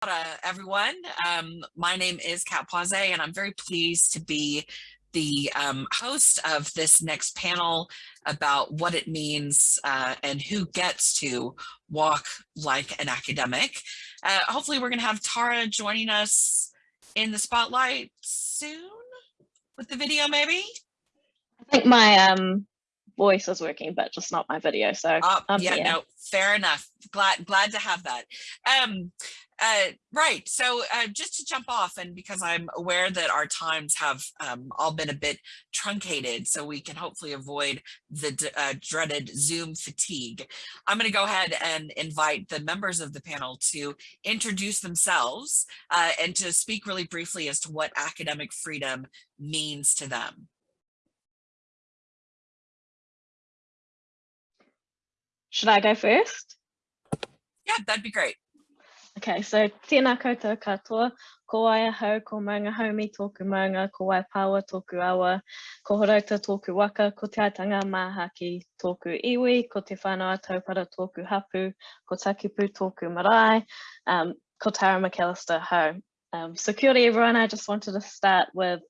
Uh, everyone. Um, my name is Cat Pausé and I'm very pleased to be the um, host of this next panel about what it means uh, and who gets to walk like an academic. Uh, hopefully we're going to have Tara joining us in the spotlight soon with the video maybe. I think my um, voice is working, but just not my video. So uh, yeah, here. no, fair enough. Glad glad to have that. Um, uh, right. So uh, just to jump off, and because I'm aware that our times have um, all been a bit truncated, so we can hopefully avoid the uh, dreaded Zoom fatigue, I'm going to go ahead and invite the members of the panel to introduce themselves uh, and to speak really briefly as to what academic freedom means to them. Should I go first? Yeah, that'd be great. Okay, so tēnā koutou katoa, ko ai hau, ko Maungahaumi tōku maunga, ko ai pāua tōku awa, ko Horouta tōku waka, ko te aitanga māhaki tōku iwi, ko te whānau taupara tōku hapu, ko takipu tōku marae, um, ko Tara McAllister hau. Um, so kia ora everyone, I just wanted to start with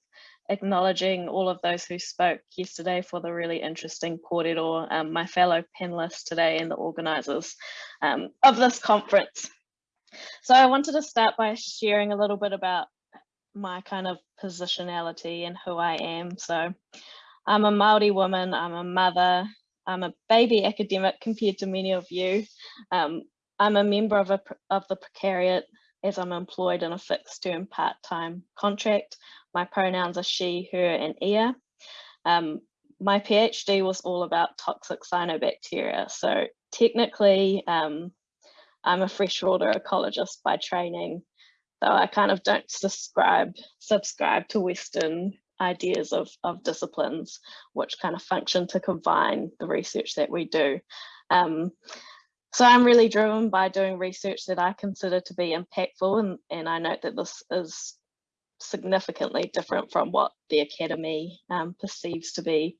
acknowledging all of those who spoke yesterday for the really interesting kōrero, um, my fellow panelists today and the organisers um, of this conference. So I wanted to start by sharing a little bit about my kind of positionality and who I am. So I'm a Māori woman, I'm a mother, I'm a baby academic compared to many of you. Um, I'm a member of, a, of the precariat as I'm employed in a fixed term part-time contract. My pronouns are she, her, and ia. Um, my PhD was all about toxic cyanobacteria. So technically, um, I'm a freshwater ecologist by training, though I kind of don't subscribe, subscribe to Western ideas of, of disciplines, which kind of function to combine the research that we do. Um, so I'm really driven by doing research that I consider to be impactful, and, and I note that this is significantly different from what the Academy um, perceives to be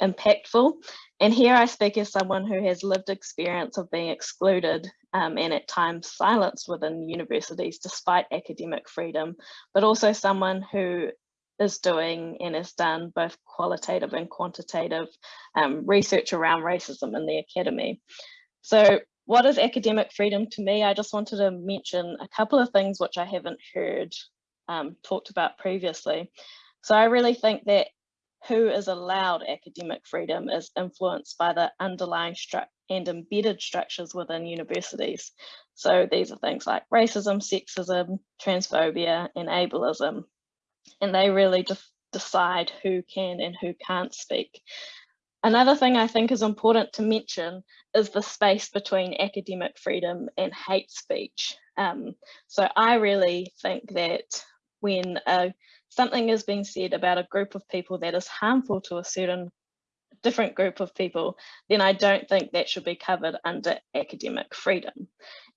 impactful. And here I speak as someone who has lived experience of being excluded um, and at times silenced within universities despite academic freedom, but also someone who is doing and has done both qualitative and quantitative um, research around racism in the academy. So what is academic freedom to me? I just wanted to mention a couple of things which I haven't heard um, talked about previously. So I really think that who is allowed academic freedom is influenced by the underlying and embedded structures within universities. So these are things like racism, sexism, transphobia, and ableism. And they really decide who can and who can't speak. Another thing I think is important to mention is the space between academic freedom and hate speech. Um, so I really think that when uh, something is being said about a group of people that is harmful to a certain different group of people, then I don't think that should be covered under academic freedom.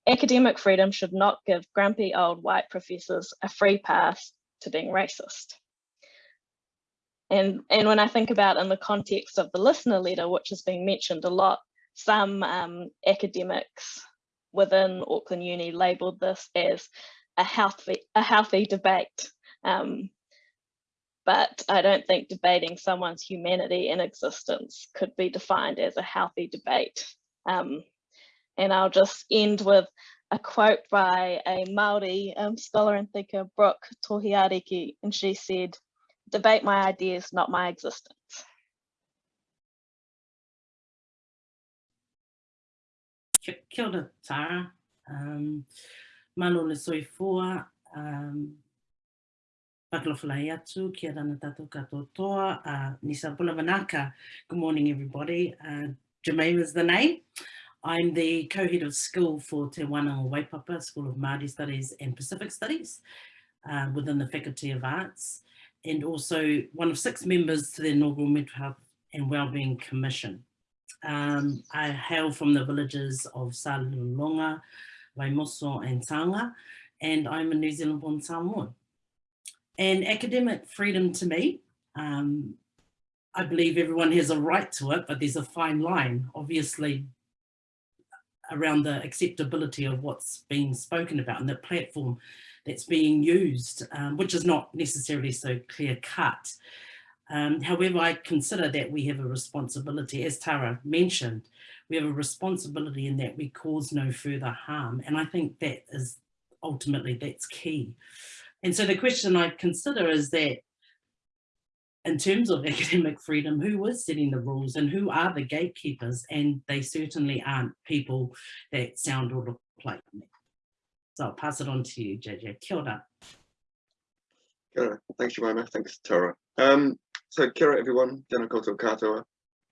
Academic freedom should not give grumpy old white professors a free pass to being racist. And, and when I think about in the context of the listener letter, which has been mentioned a lot, some um, academics within Auckland Uni labelled this as a healthy a healthy debate. Um, but I don't think debating someone's humanity and existence could be defined as a healthy debate. Um, and I'll just end with a quote by a Māori um, scholar and thinker, Brooke Tohiariki, and she said, debate my ideas, not my existence. Kia ora, Tara. Um, Malo le soifua, um, Kia. Good morning, everybody. Uh, is the name. I'm the co-head of school for Te Wānanga Waipapa, School of Māori Studies and Pacific Studies uh, within the Faculty of Arts, and also one of six members to the inaugural Mental Health and Wellbeing Commission. Um, I hail from the villages of Salulonga, Waimoso and Tanga, and I'm a New Zealand born Samoan. And academic freedom to me, um, I believe everyone has a right to it, but there's a fine line. Obviously, around the acceptability of what's being spoken about and the platform that's being used, um, which is not necessarily so clear cut. Um, however, I consider that we have a responsibility, as Tara mentioned, we have a responsibility in that we cause no further harm. And I think that is ultimately that's key. And so the question I consider is that in terms of academic freedom, who is setting the rules and who are the gatekeepers? And they certainly aren't people that sound or look like me. So I'll pass it on to you, JJ. Kia ora. Kia ora. Thanks, Jemima. Thanks, Tara. Um, so, kia ora, everyone. Tēnā koutou katoa.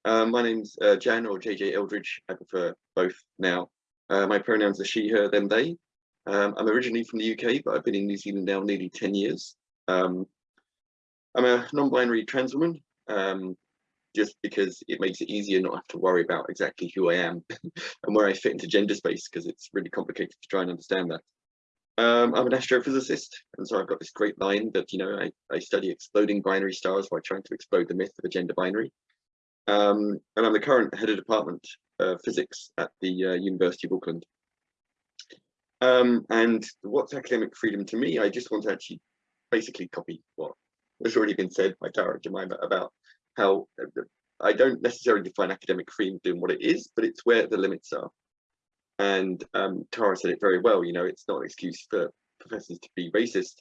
Uh, my name's uh, Jan or JJ Eldridge. I prefer both now. Uh, my pronouns are she, her, them, they. Um, I'm originally from the UK, but I've been in New Zealand now nearly 10 years. Um, I'm a non-binary trans woman, um, just because it makes it easier not have to worry about exactly who I am and where I fit into gender space, because it's really complicated to try and understand that. Um, I'm an astrophysicist, and so I've got this great line that, you know, I, I study exploding binary stars while trying to explode the myth of a gender binary. Um, and I'm the current head of department of physics at the uh, University of Auckland. Um, and what's academic freedom to me? I just want to actually basically copy what has already been said by Tara Jemima about how uh, I don't necessarily define academic freedom doing what it is, but it's where the limits are. And um, Tara said it very well, you know, it's not an excuse for professors to be racist.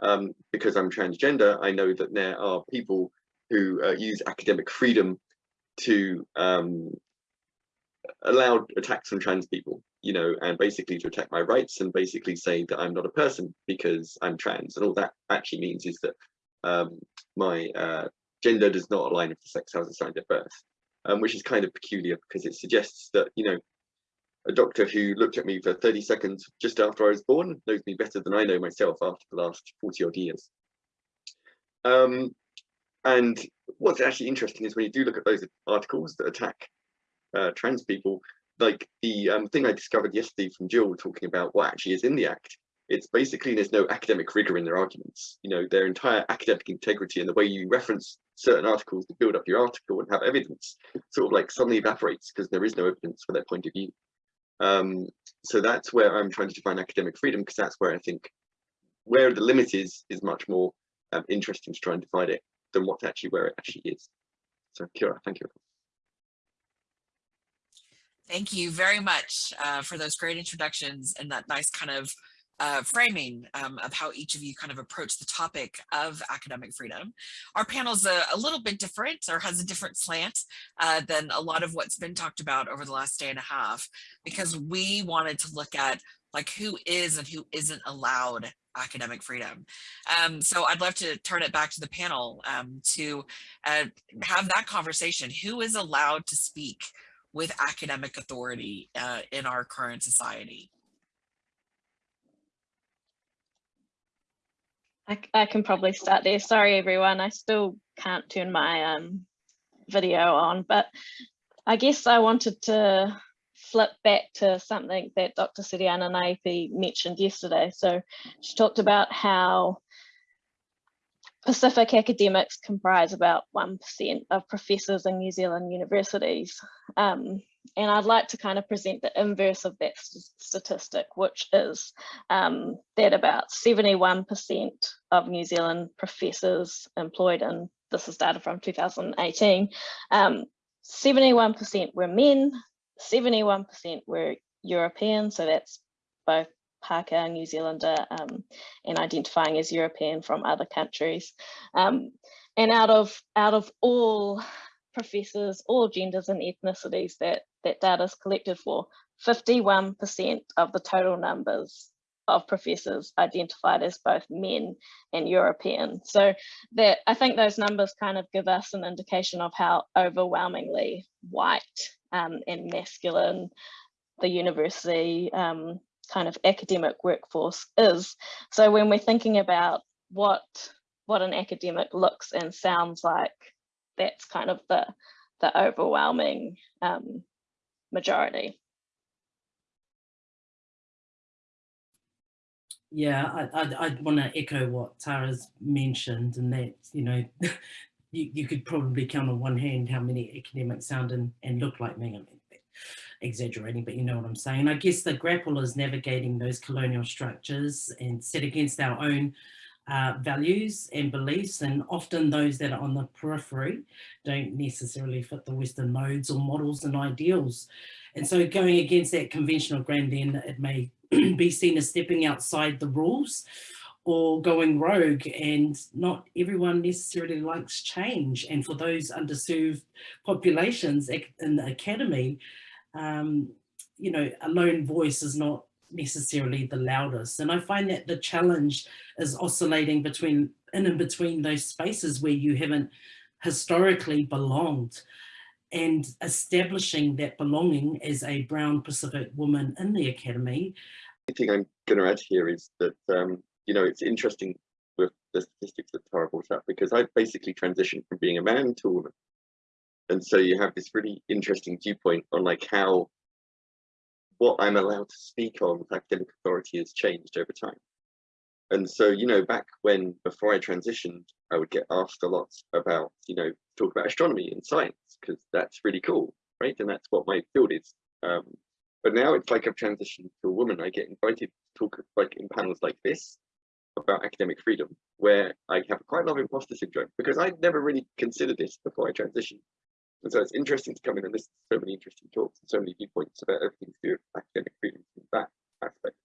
Um, because I'm transgender, I know that there are people who uh, use academic freedom to um, allow attacks on trans people, you know, and basically to attack my rights and basically say that I'm not a person because I'm trans. And all that actually means is that um, my uh, gender does not align with the sex I was assigned at birth, um, which is kind of peculiar because it suggests that, you know, a doctor who looked at me for 30 seconds just after I was born knows me better than I know myself after the last 40 odd years. Um, and what's actually interesting is when you do look at those articles that attack uh, trans people, like the um, thing I discovered yesterday from Jill talking about what actually is in the Act, it's basically there's no academic rigor in their arguments. You know, their entire academic integrity and the way you reference certain articles to build up your article and have evidence sort of like suddenly evaporates because there is no evidence for their point of view. Um, so that's where I'm trying to define academic freedom because that's where I think where the limit is is much more um, interesting to try and define it than what actually where it actually is. So Kira, thank you. Thank you very much uh, for those great introductions and that nice kind of uh, framing um, of how each of you kind of approach the topic of academic freedom. Our panel's a, a little bit different or has a different slant uh, than a lot of what's been talked about over the last day and a half, because we wanted to look at like who is and who isn't allowed academic freedom. Um, so I'd love to turn it back to the panel um, to uh, have that conversation. Who is allowed to speak with academic authority uh, in our current society? I, I can probably start there. Sorry, everyone. I still can't turn my um, video on, but I guess I wanted to flip back to something that Dr. Sereana Naepi mentioned yesterday. So she talked about how Pacific academics comprise about 1% of professors in New Zealand universities. Um, and I'd like to kind of present the inverse of that statistic, which is um, that about 71% of New Zealand professors employed in, this is data from 2018, 71% um, were men, 71% were European, so that's both Pākehā, New Zealander, um, and identifying as European from other countries. Um, and out of out of all professors, all genders and ethnicities that that data is collected for, 51% of the total numbers of professors identified as both men and European. So that I think those numbers kind of give us an indication of how overwhelmingly white um, and masculine the university um, kind of academic workforce is. So when we're thinking about what what an academic looks and sounds like, that's kind of the the overwhelming um, majority. Yeah, I, I, I want to echo what Tara's mentioned and that, you know, you, you could probably count on one hand how many academics sound and, and look like me. Exaggerating, but you know what I'm saying. I guess the grapple is navigating those colonial structures and set against our own uh, values and beliefs and often those that are on the periphery don't necessarily fit the Western modes or models and ideals. And so going against that conventional grain then it may be seen as stepping outside the rules or going rogue and not everyone necessarily likes change. And for those underserved populations in the academy, um, you know, a lone voice is not necessarily the loudest. And I find that the challenge is oscillating between in and between those spaces where you haven't historically belonged and establishing that belonging as a brown Pacific woman in the academy. The thing I'm going to add here is that, um, you know, it's interesting with the statistics that Tara brought up because I've basically transitioned from being a man to a woman. And so you have this really interesting viewpoint on like how what I'm allowed to speak on with academic authority has changed over time. And so, you know, back when, before I transitioned, I would get asked a lot about, you know, talk about astronomy and science, because that's really cool, right? And that's what my field is. Um, but now it's like I've transitioned to a woman. I get invited to talk like in panels like this about academic freedom, where I have quite a lot of imposter syndrome because I'd never really considered this before I transitioned. And so it's interesting to come in and listen to so many interesting talks and so many viewpoints about everything to do with academic freedom from that aspect.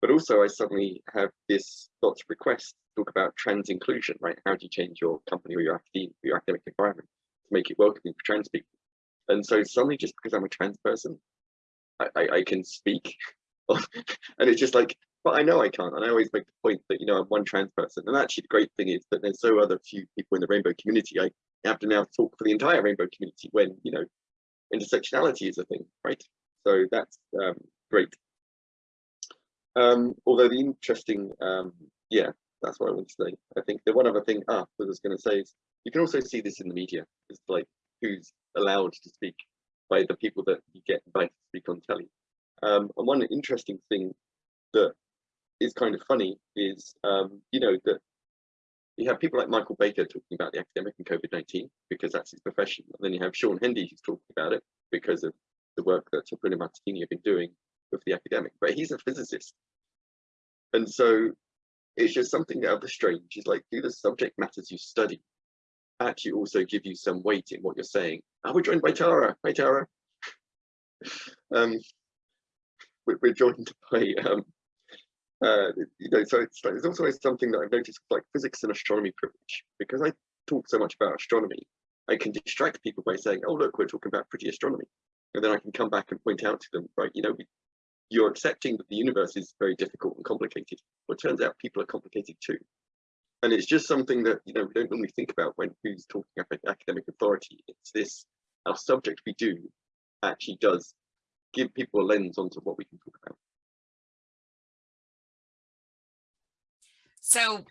But also I suddenly have this lots of requests to talk about trans inclusion, right? How do you change your company or your academic, your academic environment to make it welcoming for trans people? And so suddenly just because I'm a trans person, I, I, I can speak. and it's just like, but I know I can't. And I always make the point that, you know, I'm one trans person. And actually the great thing is that there's so other few people in the rainbow community. I have to now talk for the entire rainbow community when, you know, intersectionality is a thing, right? So that's um, great. Um, although the interesting, um, yeah, that's what I want to say. I think the one other thing, ah, what I was going to say is you can also see this in the media. It's like who's allowed to speak by the people that you get invited to speak on telly. Um, and one interesting thing that is kind of funny is, um, you know, that you have people like Michael Baker talking about the academic and COVID-19 because that's his profession. And then you have Shaun Hendy who's talking about it because of the work that Te Pūnaha Matatini have been doing with the academic, but he's a physicist. And so it's just something out of the strange is like, do the subject matters you study actually also give you some weight in what you're saying? Are we joined by Tara? Hi, Tara. um, we're joined by um, uh, you know, so it's like, there's also something that I've noticed like physics and astronomy privilege because I talk so much about astronomy. I can distract people by saying, oh, look, we're talking about pretty astronomy. And then I can come back and point out to them, right, you know, you're accepting that the universe is very difficult and complicated. It turns out people are complicated too. And it's just something that, you know, we don't normally think about when who's talking about academic authority. It's this, our subject we do actually does give people a lens onto what we can talk about. So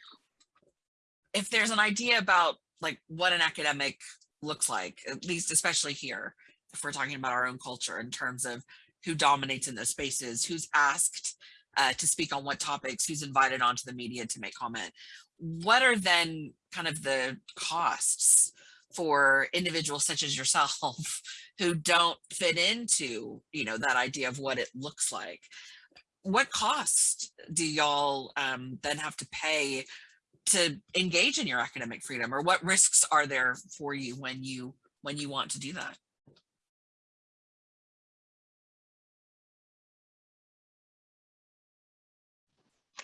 if there's an idea about like what an academic looks like, at least especially here, if we're talking about our own culture in terms of who dominates in those spaces, who's asked uh, to speak on what topics, who's invited onto the media to make comment, what are then kind of the costs for individuals such as yourself who don't fit into, you know, that idea of what it looks like? What cost do y'all um, then have to pay to engage in your academic freedom or what risks are there for you when you when you want to do that?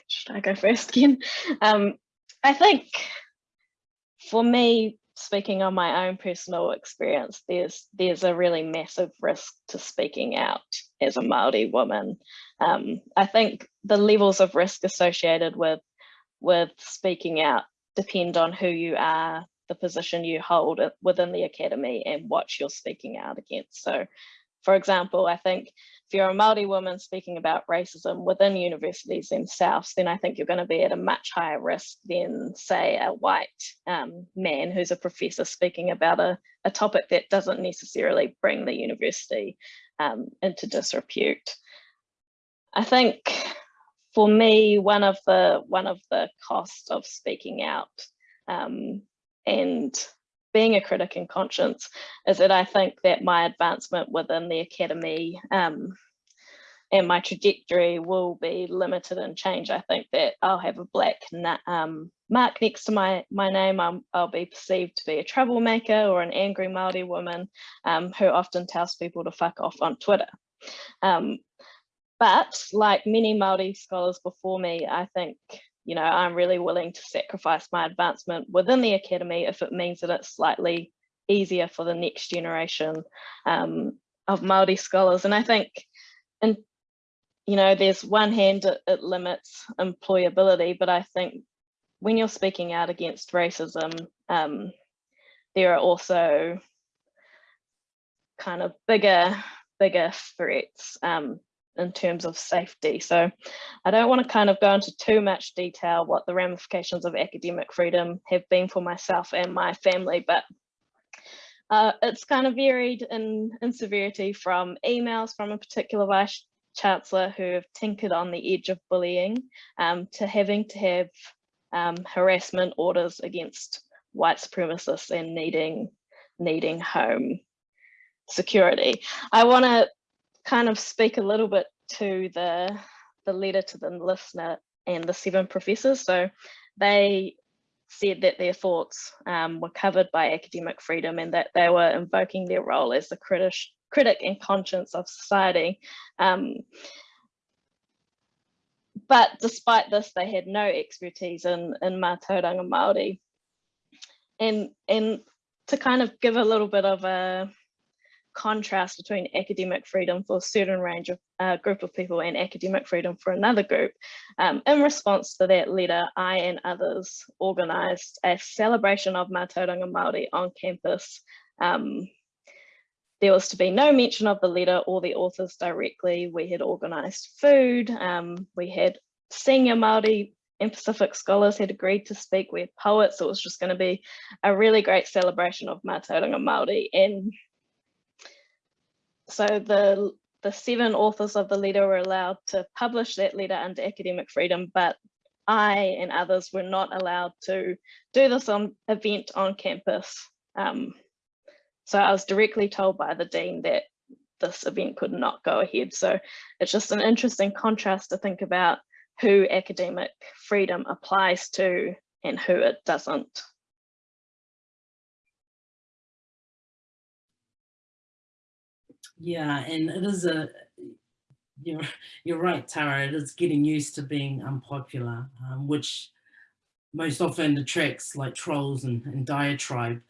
Should I go first again? Um, I think for me, speaking on my own personal experience, there's there's a really massive risk to speaking out as a Māori woman. Um, I think the levels of risk associated with with speaking out depend on who you are, the position you hold within the academy and what you're speaking out against. So for example, I think if you're a Māori woman speaking about racism within universities themselves, then I think you're going to be at a much higher risk than, say, a white um, man who's a professor speaking about a, a topic that doesn't necessarily bring the university um, into disrepute. I think for me, one of the one of the costs of speaking out um, and being a critic in conscience is that I think that my advancement within the academy um, and my trajectory will be limited and change. I think that I'll have a black um, mark next to my, my name. i will be perceived to be a troublemaker or an angry Māori woman um, who often tells people to fuck off on Twitter. Um, but like many Māori scholars before me, I think you know, I'm really willing to sacrifice my advancement within the academy if it means that it's slightly easier for the next generation um, of Māori scholars. And I think, and you know, there's one hand it, it limits employability, but I think when you're speaking out against racism, um, there are also kind of bigger, bigger threats um, in terms of safety. So I don't want to kind of go into too much detail what the ramifications of academic freedom have been for myself and my family, but uh, it's kind of varied in, in severity from emails from a particular vice chancellor who have tinkered on the edge of bullying um, to having to have um, harassment orders against white supremacists and needing needing home security. I want to kind of speak a little bit to the the letter to the listener and the seven professors. So they said that their thoughts um, were covered by academic freedom and that they were invoking their role as the critic, critic and conscience of society. Um, but despite this, they had no expertise in, in Mātauranga Māori. And, and to kind of give a little bit of a, contrast between academic freedom for a certain range of uh, group of people and academic freedom for another group. Um, in response to that letter, I and others organised a celebration of Mātauranga Māori on campus. Um, there was to be no mention of the letter or the authors directly. We had organised food. Um, we had senior Māori and Pacific scholars had agreed to speak. We had poets. So it was just going to be a really great celebration of Mātauranga Māori. And so the the seven authors of the letter were allowed to publish that letter under academic freedom, but I and others were not allowed to do this on event on campus. Um, so I was directly told by the dean that this event could not go ahead. So it's just an interesting contrast to think about who academic freedom applies to and who it doesn't. Yeah, and it is a, you're, you're right, Tara, it is getting used to being unpopular, um, which most often attracts like trolls and, and diatribe.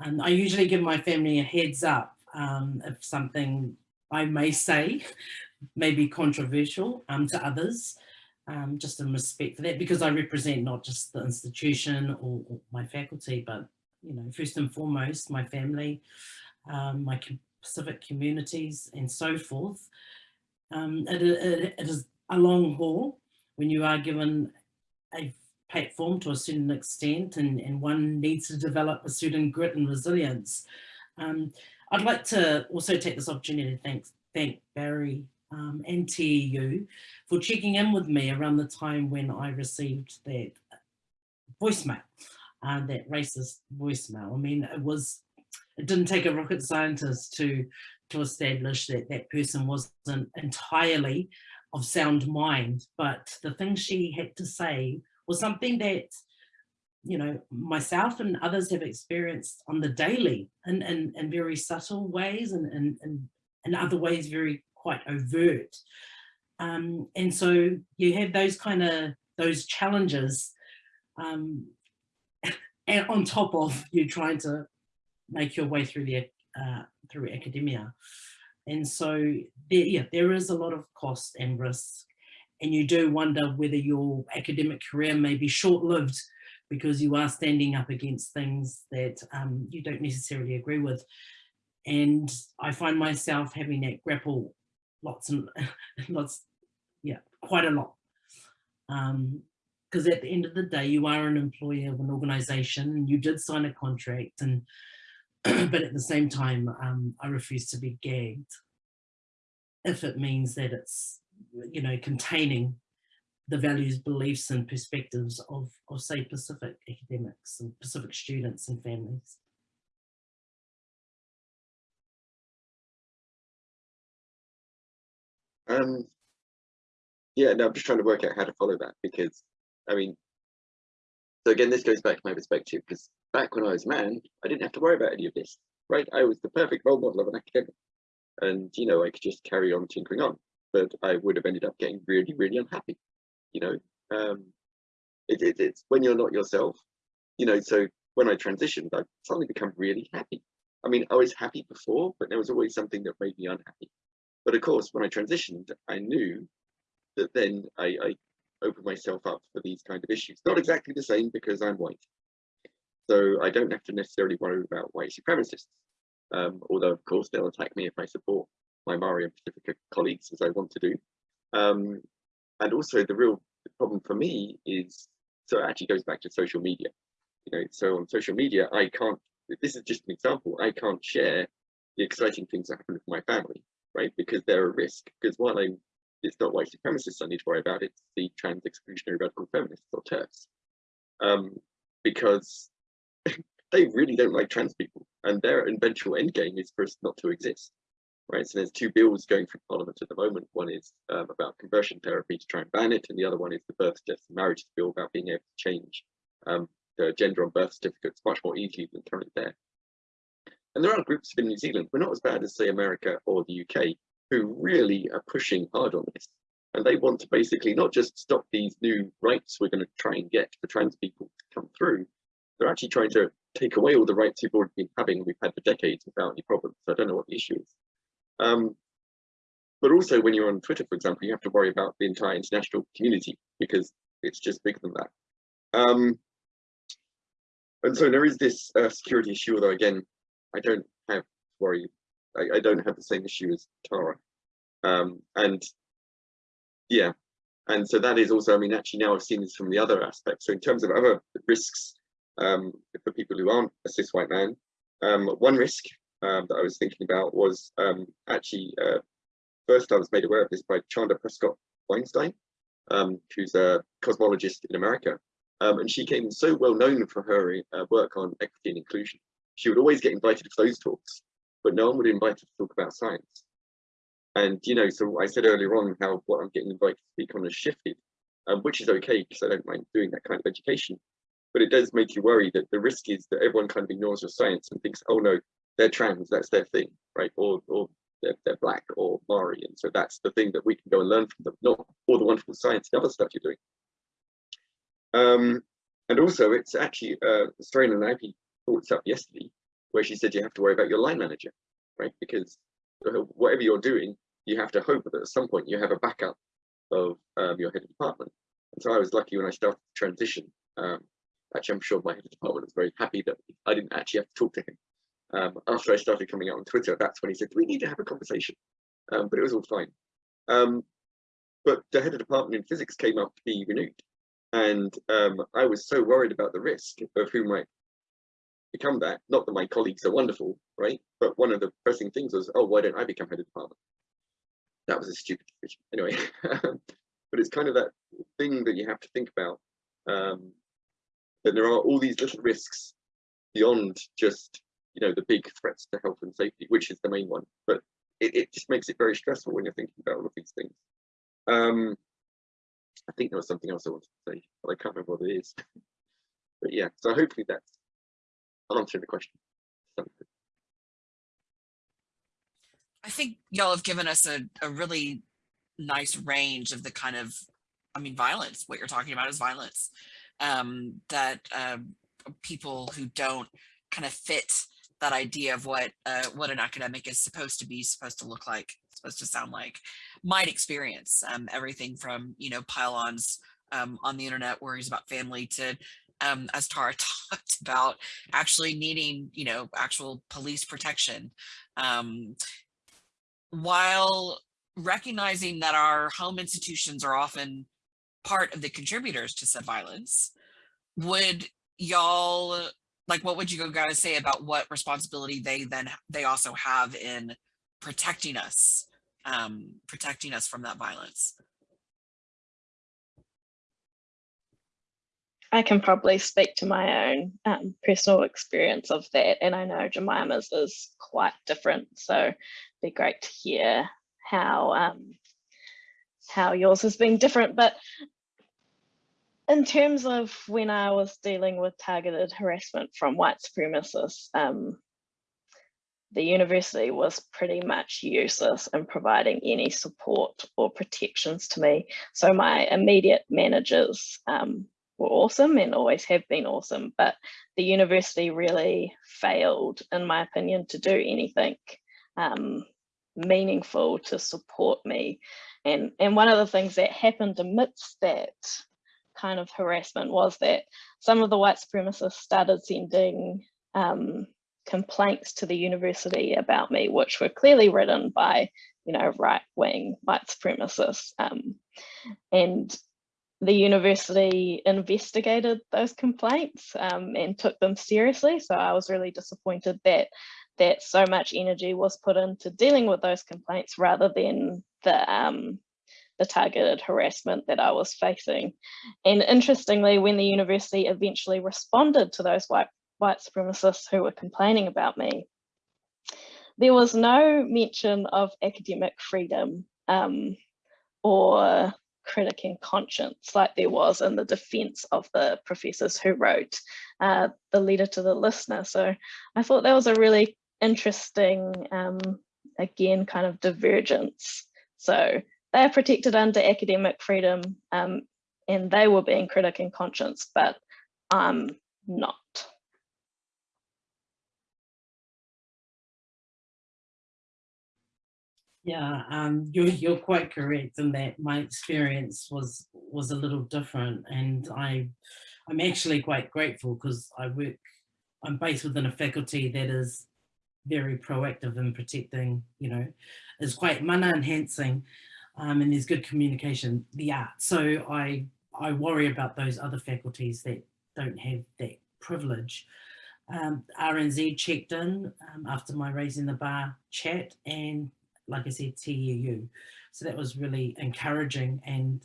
And I usually give my family a heads up um, if something I may say may be controversial um, to others, um, just in respect for that, because I represent not just the institution or, or my faculty, but you know, first and foremost, my family, um, my Pacific communities and so forth. Um, it, it, it is a long haul when you are given a platform to a certain extent and, and one needs to develop a certain grit and resilience. Um, I'd like to also take this opportunity to thank, thank Barry um, and TEU for checking in with me around the time when I received that voicemail, uh, that racist voicemail. I mean, it was it didn't take a rocket scientist to to establish that that person wasn't entirely of sound mind, but the thing she had to say was something that, you know, myself and others have experienced on the daily in, in, in very subtle ways and in, in, in other ways very quite overt. Um, and so you have those kind of, those challenges um, and on top of you trying to make your way through the uh, through academia. And so there, yeah, there is a lot of cost and risk. And you do wonder whether your academic career may be short-lived because you are standing up against things that um, you don't necessarily agree with. And I find myself having that grapple lots and lots, yeah, quite a lot. Because um, at the end of the day, you are an employee of an organization and you did sign a contract and but at the same time, um, I refuse to be gagged if it means that it's, you know, containing the values, beliefs and perspectives of, of say Pacific academics and Pacific students and families. Um, yeah, no, I'm just trying to work out how to follow that because, I mean, so again, this goes back to my perspective because back when I was a man, I didn't have to worry about any of this, right? I was the perfect role model of an academic, and you know, I could just carry on tinkering on, but I would have ended up getting really, really unhappy. You know, um, it, it, it's when you're not yourself, you know. So when I transitioned, I suddenly become really happy. I mean, I was happy before, but there was always something that made me unhappy. But of course, when I transitioned, I knew that then I, I opened myself up for these kind of issues. Not exactly the same because I'm white. So I don't have to necessarily worry about white supremacists. Um, although of course they'll attack me if I support my Maori and Pacifica colleagues as I want to do. Um, and also the real problem for me is, so it actually goes back to social media. You know, so on social media, I can't, this is just an example, I can't share the exciting things that happen with my family, right? Because they're a risk. Because while I'm it's not white supremacists I need to worry about, it's the trans exclusionary radical feminists or TERFs. Um, because they really don't like trans people and their eventual end game is for us not to exist. Right, so there's two bills going through Parliament at the moment. One is um, about conversion therapy to try and ban it, and the other one is the birth, death, and marriages bill about being able to change um, the gender on birth certificates much more easily than currently there. And there are groups in New Zealand, we're not as bad as say America or the UK, who really are pushing hard on this. And they want to basically not just stop these new rights we're going to try and get for trans people to come through, they're actually trying to take away all the rights we've already been having, we've had for decades without any problems. So I don't know what the issue is. Um, but also when you're on Twitter, for example, you have to worry about the entire international community because it's just bigger than that. Um, and so there is this uh, security issue, although again, I don't have to worry I, I don't have the same issue as Tara. Um, and yeah, and so that is also, I mean, actually now I've seen this from the other aspects. So in terms of other risks um, for people who aren't a cis white man, um, one risk um, that I was thinking about was um, actually, uh, first I was made aware of this by Chandra Prescott Weinstein, um, who's a cosmologist in America. Um, and she came so well known for her uh, work on equity and inclusion. She would always get invited to those talks but no one would invite to talk about science. And, you know, so I said earlier on how what I'm getting invited to speak on has shifted, um, which is okay because I don't mind doing that kind of education. But it does make you worry that the risk is that everyone kind of ignores your science and thinks, oh no, they're trans, that's their thing, right? Or, or they're, they're black or Maori. And so that's the thing that we can go and learn from them, not all the wonderful science and other stuff you're doing. Um, and also it's actually, uh, Australian and Ivy brought this up yesterday, where she said you have to worry about your line manager, right? Because whatever you're doing, you have to hope that at some point you have a backup of um, your head of department. And so I was lucky when I started to transition. Um, actually, I'm sure my head of department was very happy that I didn't actually have to talk to him. Um, after I started coming out on Twitter, that's when he said, we need to have a conversation. Um, but it was all fine. Um, but the head of department in physics came up to be renewed. And um, I was so worried about the risk of who might become that. Not that my colleagues are wonderful, right? But one of the pressing things was, oh, why don't I become head of department? That was a stupid decision. Anyway, but it's kind of that thing that you have to think about. Um, that there are all these little risks beyond just, you know, the big threats to health and safety, which is the main one. But it, it just makes it very stressful when you're thinking about all of these things. Um, I think there was something else I wanted to say, but I can't remember what it is. but yeah, so hopefully that's answer the question. I think y'all have given us a, a really nice range of the kind of, I mean, violence. What you're talking about is violence um, that uh, people who don't kind of fit that idea of what uh, what an academic is supposed to be, supposed to look like, supposed to sound like, might experience. Um, everything from you know pylons um, on the internet worries about family to um, as Tara talked about, actually needing, you know, actual police protection. Um, while recognizing that our home institutions are often part of the contributors to said violence, would y'all, like, what would you guys say about what responsibility they then, they also have in protecting us, um, protecting us from that violence? I can probably speak to my own um, personal experience of that. And I know Jemima's is quite different. So it'd be great to hear how um, how yours has been different, but in terms of when I was dealing with targeted harassment from white supremacists, um, the university was pretty much useless in providing any support or protections to me. So my immediate managers um, were awesome and always have been awesome, but the university really failed, in my opinion, to do anything um, meaningful to support me. And, and one of the things that happened amidst that kind of harassment was that some of the white supremacists started sending um, complaints to the university about me, which were clearly written by, you know, right-wing white supremacists. Um, and the university investigated those complaints um, and took them seriously. So I was really disappointed that that so much energy was put into dealing with those complaints rather than the um, the targeted harassment that I was facing. And interestingly, when the university eventually responded to those white, white supremacists who were complaining about me, there was no mention of academic freedom um, or critic and conscience like there was in the defense of the professors who wrote uh, the letter to the listener. So I thought that was a really interesting, um, again, kind of divergence. So they are protected under academic freedom um, and they were being critic and conscience, but I'm not. Yeah, um, you're you're quite correct in that my experience was was a little different, and I I'm actually quite grateful because I work I'm based within a faculty that is very proactive in protecting, you know, is quite mana enhancing, um, and there's good communication, the art. So I I worry about those other faculties that don't have that privilege. Um, RNZ checked in um, after my Raising the Bar chat and like I said, TEU. So that was really encouraging and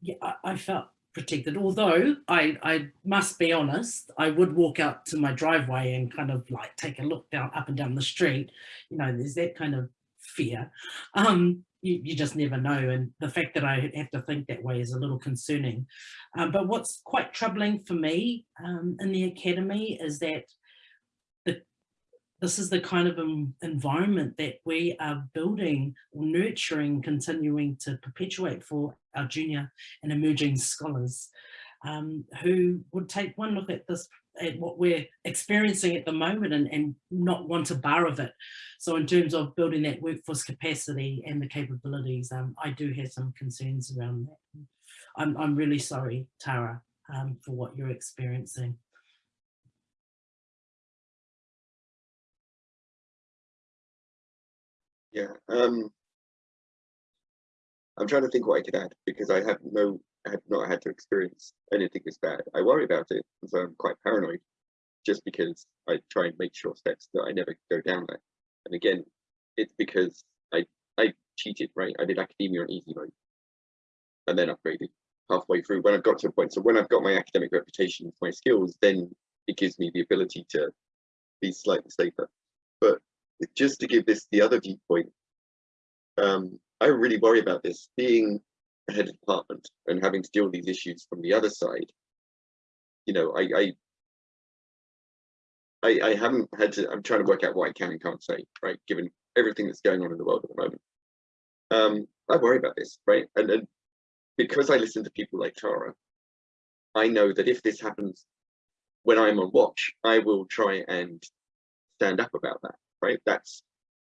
yeah, I, I felt protected. Although I, I must be honest, I would walk out to my driveway and kind of like take a look down up and down the street. You know, there's that kind of fear. Um, you, you just never know. And the fact that I have to think that way is a little concerning. Um, but what's quite troubling for me um, in the academy is that this is the kind of environment that we are building or nurturing, continuing to perpetuate for our junior and emerging scholars um, who would take one look at this at what we're experiencing at the moment and, and not want a bar of it. So in terms of building that workforce capacity and the capabilities, um, I do have some concerns around that. I'm, I'm really sorry, Tara, um, for what you're experiencing. Yeah. Um, I'm trying to think what I could add because I have no, I have not had to experience anything as bad. I worry about it, so I'm quite paranoid, just because I try and make sure steps that I never go down there. And again, it's because I I cheated, right? I did academia on easy mode, and then upgraded halfway through when I've got to a point. So when I've got my academic reputation, my skills, then it gives me the ability to be slightly safer. But just to give this the other viewpoint, um, I really worry about this being a head of department and having to deal with these issues from the other side. You know, I, I I, I haven't had to, I'm trying to work out what I can and can't say, right? Given everything that's going on in the world at the moment. Um, I worry about this, right? And, and because I listen to people like Tara, I know that if this happens when I'm on watch, I will try and stand up about that right? That's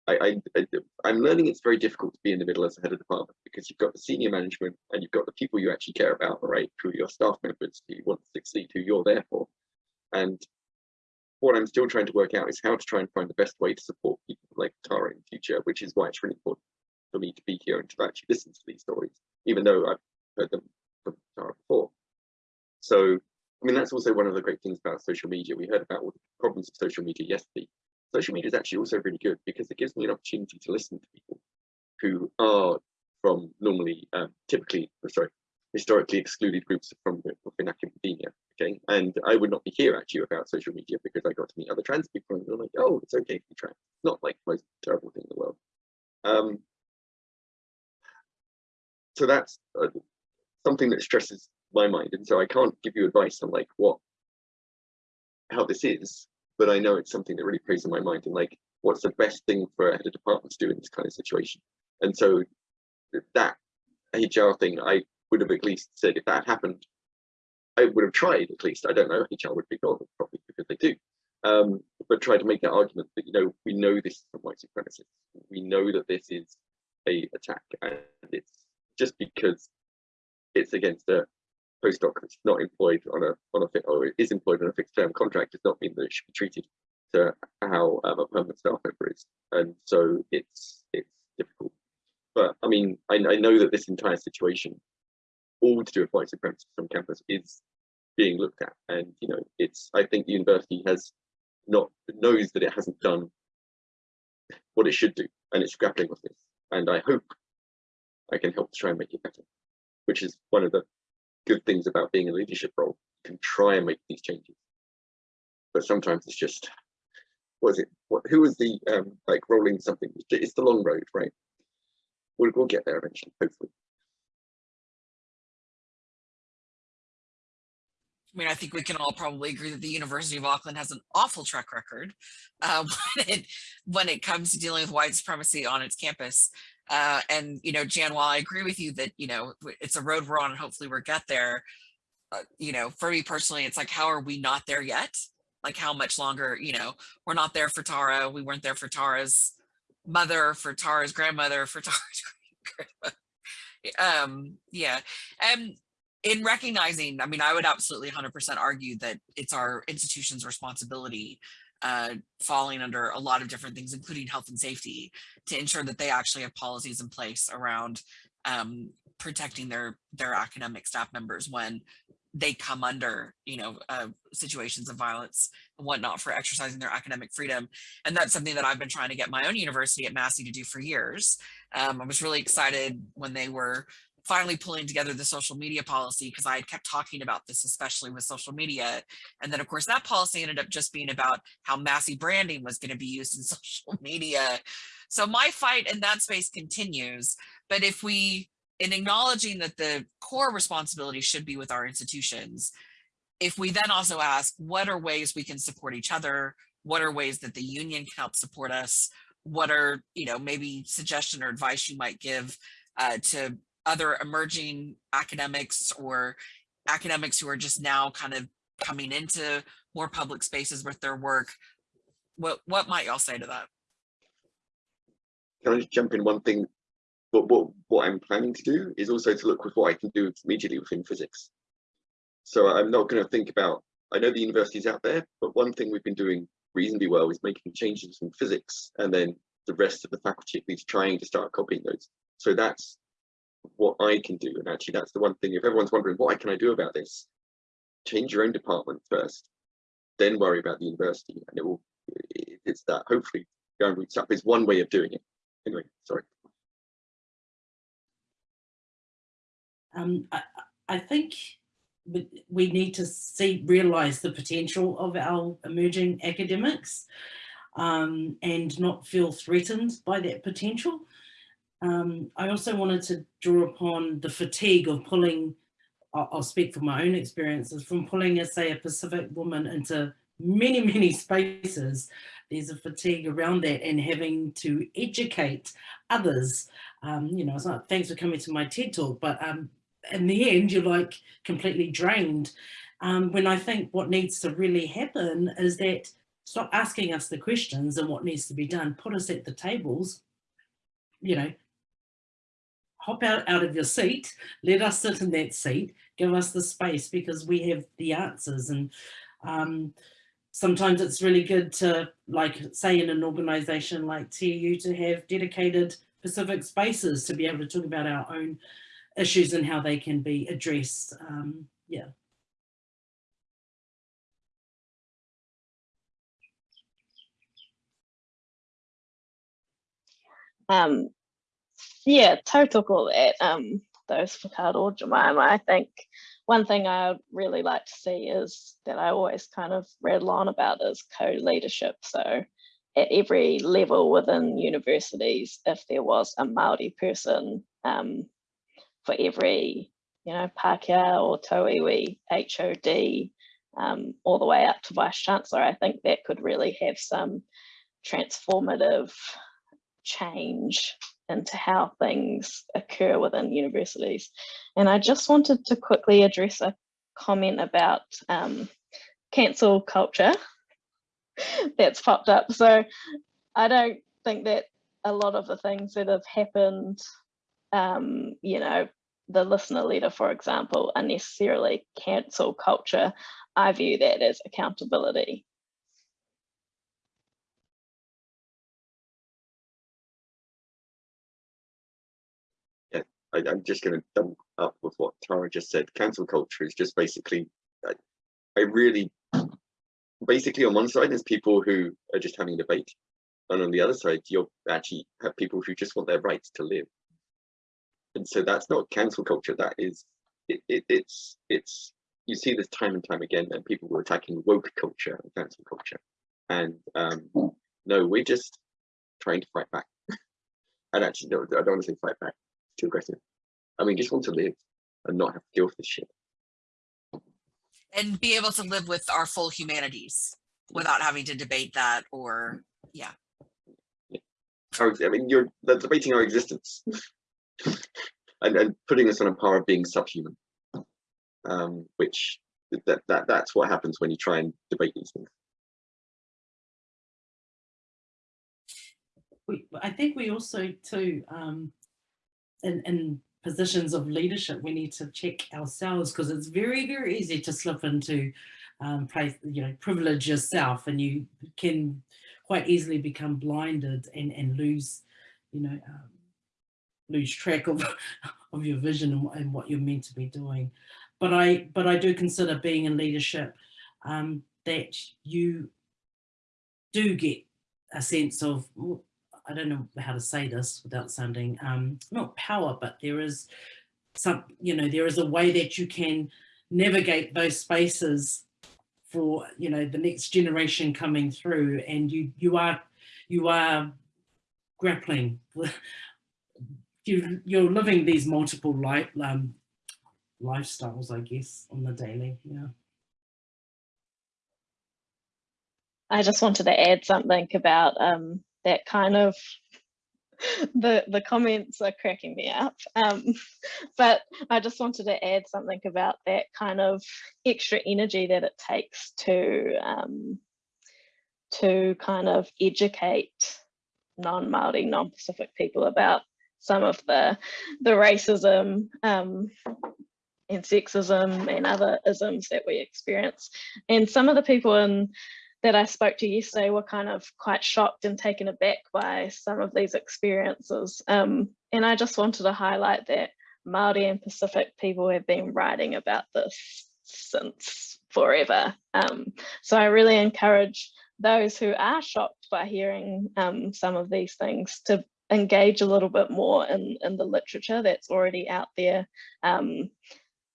I, I, I'm learning it's very difficult to be in the middle as a head of department because you've got the senior management and you've got the people you actually care about, right? Through your staff members who you want to succeed, who you're there for. And what I'm still trying to work out is how to try and find the best way to support people like Tara in the future, which is why it's really important for me to be here and to actually listen to these stories, even though I've heard them from Tara before. So, I mean, that's also one of the great things about social media. We heard about all the problems of social media yesterday social media is actually also really good because it gives me an opportunity to listen to people who are from normally um, typically oh, sorry historically excluded groups from within academia okay? And i would not be here actually without social media because i got to meet other trans people and they're like oh it's okay to be trans. It's not like the most terrible thing in the world. Um so that's uh, something that stresses my mind. And so I can't give you advice on like what, how this is, but I know it's something that really plays in my mind and like, what's the best thing for a head of department to do in this kind of situation? And so that HR thing, I would have at least said if that happened, I would have tried at least. I don't know, HR would be them probably because they do. Um, but try to make that argument that, you know, we know this is from white supremacists. We know that this is a attack and it's just because it's against a postdoc that's not employed on a on a fit or is employed on a fixed term contract does not mean that it should be treated to how um, a permanent staff member is. And so it's it's difficult. But I mean, I, I know that this entire situation, all to do with white supremacy on campus, is being looked at. And you know, it's I think the university has not knows that it hasn't done what it should do, and it's grappling with this. And I hope I can help to try and make it better, which is one of the good things about being a leadership role. You can try and make these changes, but sometimes it's just was it what who was the um like rolling something it's the long road right we'll, we'll get there eventually hopefully I mean, I think we can all probably agree that the University of Auckland has an awful track record uh, when, it, when it comes to dealing with white supremacy on its campus. Uh, and, you know, Jan, while I agree with you that, you know, it's a road we're on and hopefully we'll get there, uh, you know, for me personally, it's like, how are we not there yet? Like how much longer, you know, we're not there for Tara. We weren't there for Tara's mother, for Tara's grandmother, for Tara's grandmother. Um, yeah. And in recognizing, I mean, I would absolutely 100% argue that it's our institution's responsibility uh, falling under a lot of different things, including health and safety, to ensure that they actually have policies in place around um, protecting their their academic staff members when they come under, you know, uh, situations of violence and whatnot for exercising their academic freedom. And that's something that I've been trying to get my own university at Massey to do for years. Um, I was really excited when they were finally pulling together the social media policy because I had kept talking about this, especially with social media. And then of course that policy ended up just being about how Massey branding was going to be used in social media. So my fight in that space continues. But if we, in acknowledging that the core responsibility should be with our institutions, if we then also ask what are ways we can support each other, what are ways that the union can help support us, what are, you know, maybe suggestion or advice you might give uh, to other emerging academics or academics who are just now kind of coming into more public spaces with their work. What what might y'all say to that? Can I just jump in one thing? What, what, what I'm planning to do is also to look with what I can do immediately within physics. So I'm not going to think about, I know the university's out there, but one thing we've been doing reasonably well is making changes in physics and then the rest of the faculty at least trying to start copying those. So that's what I can do. And actually, that's the one thing. If everyone's wondering, what can I do about this? Change your own department first, then worry about the university. And it will, it's that hopefully going roots up is one way of doing it. Anyway, sorry. Um, I, I think we need to see, realize the potential of our emerging academics um, and not feel threatened by that potential. Um, I also wanted to draw upon the fatigue of pulling, I'll, I'll speak from my own experiences, from pulling, as say, a Pacific woman into many, many spaces. There's a fatigue around that and having to educate others. Um, you know, it's not thanks for coming to my TED talk, but um, in the end, you're like completely drained. Um, when I think what needs to really happen is that stop asking us the questions and what needs to be done, put us at the tables, you know, hop out, out of your seat, let us sit in that seat, give us the space because we have the answers. And um, sometimes it's really good to, like, say in an organization like TU, to have dedicated Pacific spaces to be able to talk about our own issues and how they can be addressed. Um, yeah. Um, yeah, tautoko at um, those whakaaro Jemima. I think one thing I would really like to see is that I always kind of rattle on about is co-leadership. So at every level within universities, if there was a Māori person um, for every, you know, Pākehā or Tauiwi HOD, um, all the way up to Vice Chancellor, I think that could really have some transformative change into how things occur within universities. And I just wanted to quickly address a comment about um, cancel culture that's popped up. So I don't think that a lot of the things that have happened, um, you know, the listener letter, for example, are necessarily cancel culture. I view that as accountability. I, I'm just going to double up with what Tara just said. Cancel culture is just basically, I, I really, basically on one side there's people who are just having a debate, and on the other side you'll actually have people who just want their rights to live. And so that's not cancel culture. That is, it, it, it's it's you see this time and time again, and people were attacking woke culture and cancel culture, and um, no, we're just trying to fight back. and actually, no, I don't want to say fight back too aggressive. I mean, just want to live and not have to deal with this shit. And be able to live with our full humanities without having to debate that or, yeah. Our- I mean, you're they're debating our existence and, and putting us on a par of being subhuman. Um, which that, that that's what happens when you try and debate these things. we, I think we also too, um, in, in positions of leadership, we need to check ourselves because it's very, very easy to slip into um, place, you know, privilege yourself and you can quite easily become blinded and, and lose, you know, um, lose track of, of your vision and, what- and what you're meant to be doing. But I, but I do consider being in leadership um, that you do get a sense of, I don't know how to say this without sounding um, not power, but there is some, you know, there is a way that you can navigate those spaces for, you know, the next generation coming through, and you you are you are grappling you you're living these multiple life um, lifestyles, I guess, on the daily. Yeah. I just wanted to add something about um, that kind of the the comments are cracking me up. Um, but I just wanted to add something about that kind of extra energy that it takes to um, to kind of educate non-Maori, non-Pacific people about some of the the racism um, and sexism and other isms that we experience. And some of the people in that I spoke to yesterday were kind of quite shocked and taken aback by some of these experiences. Um, and I just wanted to highlight that Māori and Pacific people have been writing about this since forever. Um, so I really encourage those who are shocked by hearing um, some of these things to engage a little bit more in, in the literature that's already out there. Um,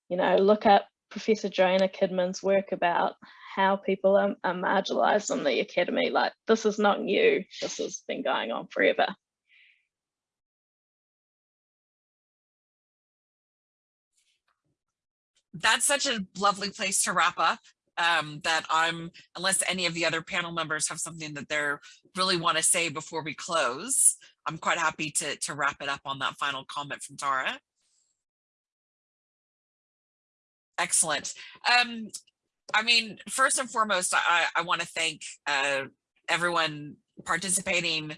you know, look up Professor Joanna Kidman's work about how people are, are marginalized in the academy. Like this is not new. This has been going on forever. That's such a lovely place to wrap up. Um, that I'm, unless any of the other panel members have something that they're really want to say before we close, I'm quite happy to to wrap it up on that final comment from Tara. Excellent. Um, I mean, first and foremost, I, I want to thank uh, everyone participating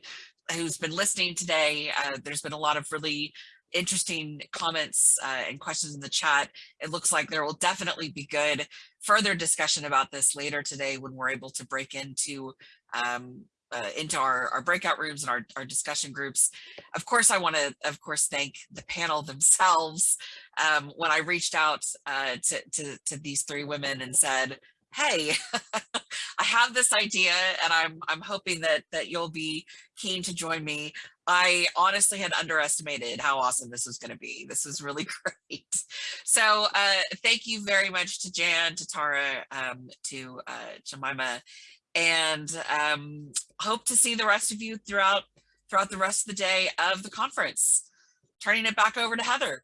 who's been listening today. Uh, there's been a lot of really interesting comments uh, and questions in the chat. It looks like there will definitely be good further discussion about this later today when we're able to break into um, uh, into our, our breakout rooms and our, our discussion groups. Of course, I want to, of course, thank the panel themselves. Um, when I reached out uh, to, to, to these three women and said, hey, I have this idea and I'm, I'm hoping that, that you'll be keen to join me. I honestly had underestimated how awesome this was going to be. This was really great. So uh, thank you very much to Jan, to Tara, um, to uh, Jemima, and um, hope to see the rest of you throughout throughout the rest of the day of the conference. Turning it back over to Heather.